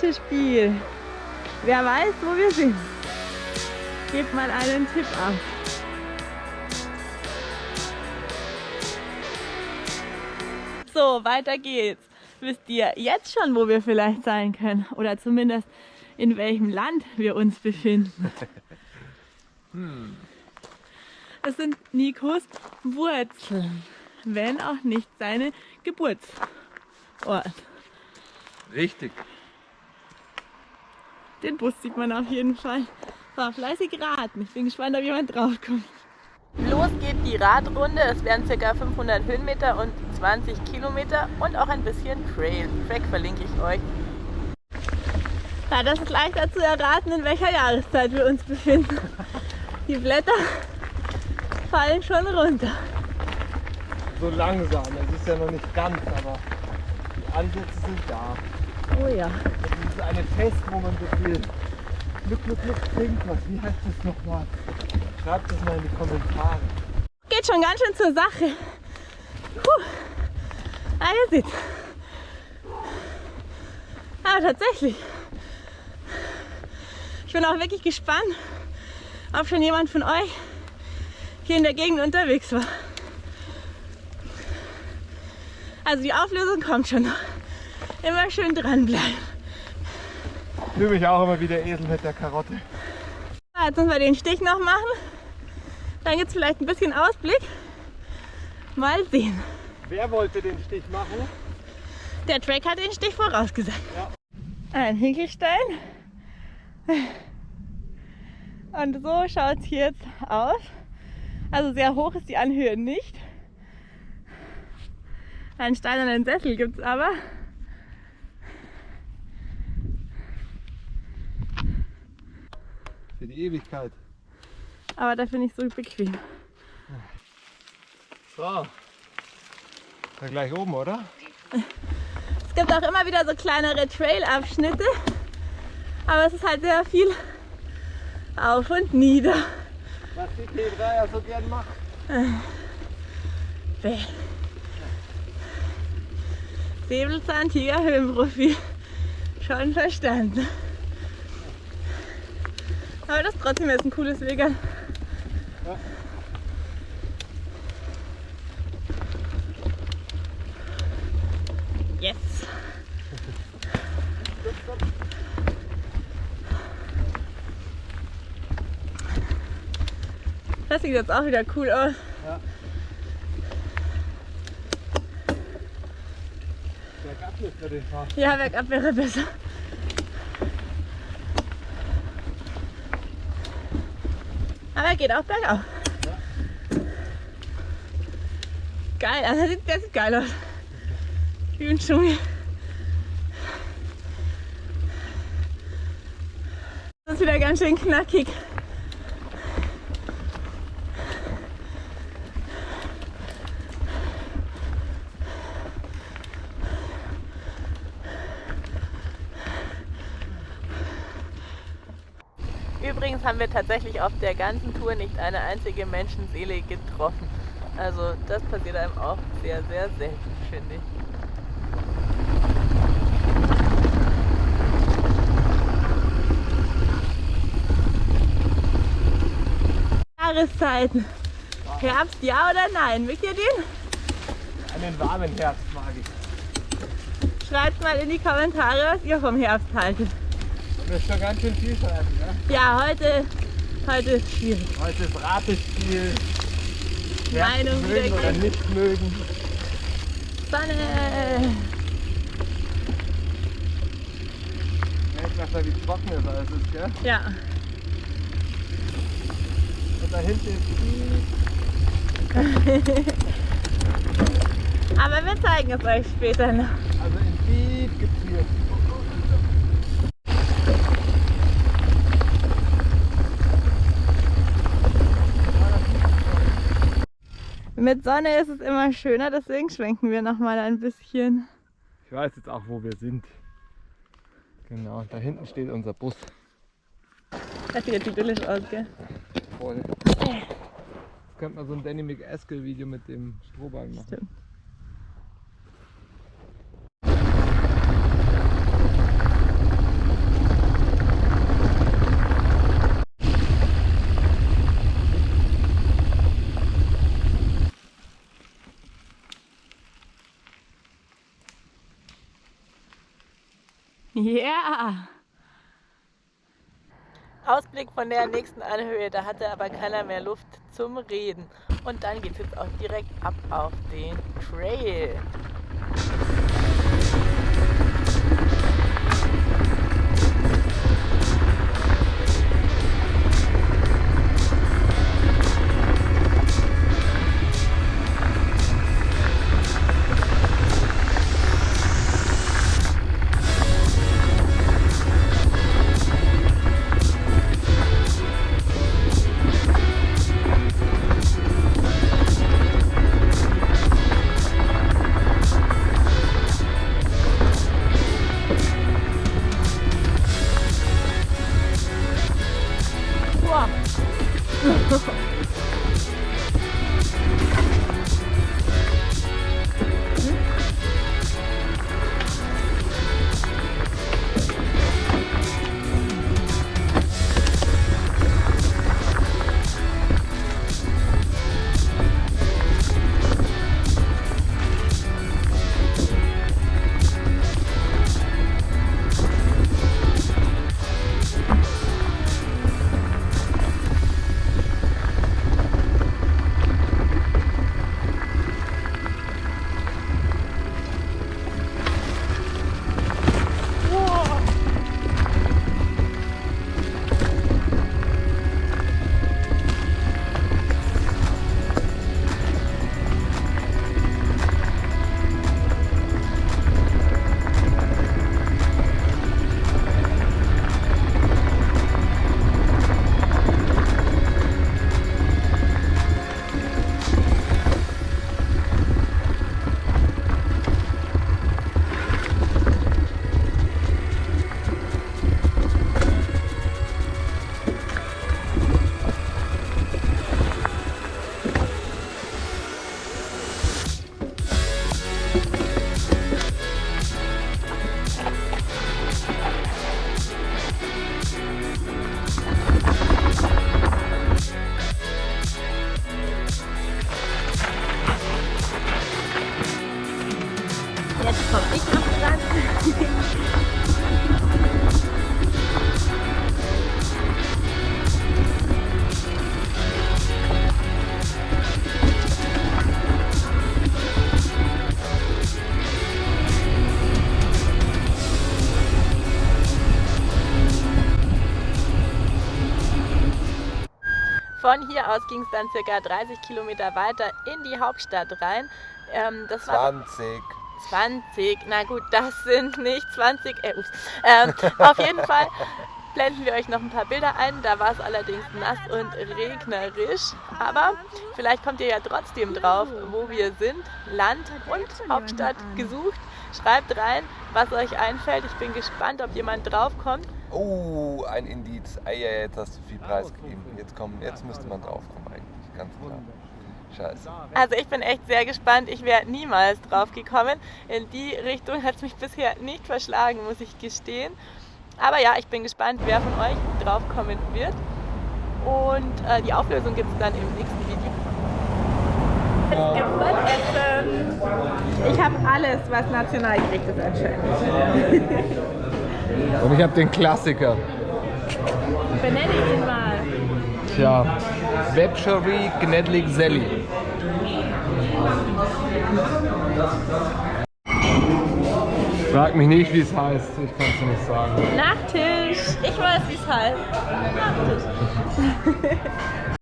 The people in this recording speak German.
Ratespiel. Wer weiß, wo wir sind? Gebt mal einen Tipp ab. So, weiter geht's. Wisst ihr jetzt schon, wo wir vielleicht sein können? Oder zumindest in welchem Land wir uns befinden? hm. Das sind Nikos Wurzeln, wenn auch nicht seine Geburtsort. Richtig. Den Bus sieht man auf jeden Fall. War fleißig raten. Ich bin gespannt, ob jemand draufkommt. Los geht die Radrunde. Es werden ca. 500 Höhenmeter und 20 Kilometer und auch ein bisschen Trail. Track verlinke ich euch. Ja, das ist leichter zu erraten, in welcher Jahreszeit wir uns befinden. Die Blätter fallen schon runter. So langsam, es ist ja noch nicht ganz, aber die Ansätze sind da. Oh ja. Das ist eine Fest, wo man so viel Glück, Glück, Glück trinkt. Was, wie heißt das nochmal? Schreibt es mal in die Kommentare. Geht schon ganz schön zur Sache. Puh. Ah, ihr seht. Aber tatsächlich. Ich bin auch wirklich gespannt, ob schon jemand von euch hier in der Gegend unterwegs war. Also die Auflösung kommt schon noch. Immer schön dranbleiben. Ich fühle mich auch immer wie der Esel mit der Karotte. Jetzt müssen wir den Stich noch machen. Dann gibt es vielleicht ein bisschen Ausblick. Mal sehen. Wer wollte den Stich machen? Der Track hat den Stich vorausgesagt. Ja. Ein Hinkelstein. Und so schaut es hier jetzt aus. Also sehr hoch ist die Anhöhe nicht. Einen steinernen Sessel gibt es aber. Für die Ewigkeit. Aber dafür nicht so bequem. So. Da gleich oben, oder? Es gibt auch immer wieder so kleinere Trail-Abschnitte. Aber es ist halt sehr viel auf und nieder. Was die T3 ja so gern macht. Bäh. Säbelzahn Tiger Höhenprofil. Schon verstanden. Aber das trotzdem jetzt ein cooles. Ja. Yes. Das sieht jetzt auch wieder cool aus. Ja. Bergab den fahren. Ja, bergab wäre besser. Aber er geht auch bergauf. Geil, also das sieht, das sieht geil aus. Wie ein Dschungel. Das ist wieder ganz schön knackig. Übrigens haben wir tatsächlich auf der ganzen Tour nicht eine einzige Menschenseele getroffen. Also das passiert einem auch sehr, sehr selten, finde ich. Jahreszeiten. Herbst ja oder nein? Mögt ihr den? Einen warmen Herbst mag ich. Schreibt mal in die Kommentare, was ihr vom Herbst haltet. Das ist schon ganz schön viel schreiben, ne? Ja, heute, heute ist schwierig. Heute ist Ratespiel. Meinung mögen oder nicht mögen. Sonne! Merkt nachher, wie trocken es alles ist, gell? Ja, Und da hinten ist aber wir zeigen es euch später noch. also in Beat gibt's hier. Mit Sonne ist es immer schöner, deswegen schwenken wir noch mal ein bisschen. Ich weiß jetzt auch, wo wir sind. Genau, da hinten steht unser Bus. Das sieht jetzt idyllisch aus, gell? Voll. Jetzt könnte man so ein Danny McAskill Video mit dem Strohballen machen. Stimmt. Yeah! Ausblick von der nächsten Anhöhe, da hatte aber keiner mehr Luft zum Reden. Und dann geht es jetzt auch direkt ab auf den Trail. Jetzt hier aus ging es dann circa 30 Kilometer weiter in die Hauptstadt rein. Ähm, das 20. 20, na gut, das sind nicht 20, äh, ups. Ähm, auf jeden Fall blenden wir euch noch ein paar Bilder ein. Da war es allerdings nass und regnerisch. Aber vielleicht kommt ihr ja trotzdem drauf, wo wir sind. Land und Hauptstadt gesucht. Schreibt rein, was euch einfällt. Ich bin gespannt, ob jemand draufkommt. Oh, ein Indiz. Ah, ja, jetzt hast du viel Preis gegeben. Jetzt, jetzt müsste man draufkommen eigentlich, ganz klar. Scheiße. Also ich bin echt sehr gespannt. Ich wäre niemals drauf gekommen. In die Richtung hat es mich bisher nicht verschlagen, muss ich gestehen. Aber ja, ich bin gespannt, wer von euch drauf kommen wird. Und äh, die Auflösung gibt es dann im nächsten Video. Ich habe alles, was Nationalgericht ist anscheinend. Und ich habe den Klassiker. Benenne ihn mal. Tja, Webcherie Gnedlig Selli. Frag mich nicht, wie es heißt. Ich kann es nicht sagen. Nachtisch. Ich weiß, wie es heißt. Nachtisch.